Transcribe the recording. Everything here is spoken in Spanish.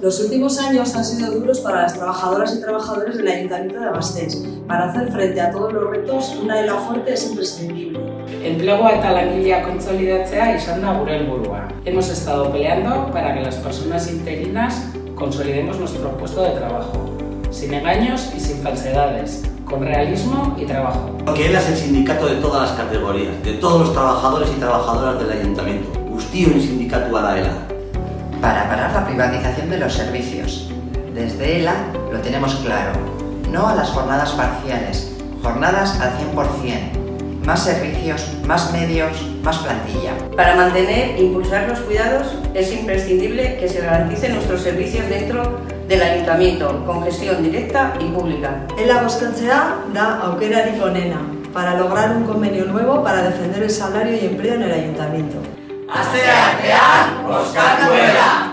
Los últimos años han sido duros para las trabajadoras y trabajadores del Ayuntamiento de Gasteiz. Para hacer frente a todos los retos, una la fuerte es imprescindible. Enplegua eta langilea kontsolidatzea izan da gure helburua. Hemos estado peleando para que las personas interinas consolidemos nuestro puesto de trabajo, sin engaños y sin falsedades, con realismo y trabajo. Que él es el sindicato de todas las categorías, de todos los trabajadores y trabajadoras del ayuntamiento. Guztion sindikatua da ELA. Para parar la privatización de los servicios. Desde ELA lo tenemos claro. No a las jornadas parciales, jornadas al 100%. Más servicios, más medios, más plantilla. Para mantener e impulsar los cuidados es imprescindible que se garanticen nuestros servicios dentro del Ayuntamiento, con gestión directa y pública. Ela boscatzea da aukerarik onena para lograr un convenio nuevo para defender el salario y empleo en el Ayuntamiento. Asteartean, Oska kudea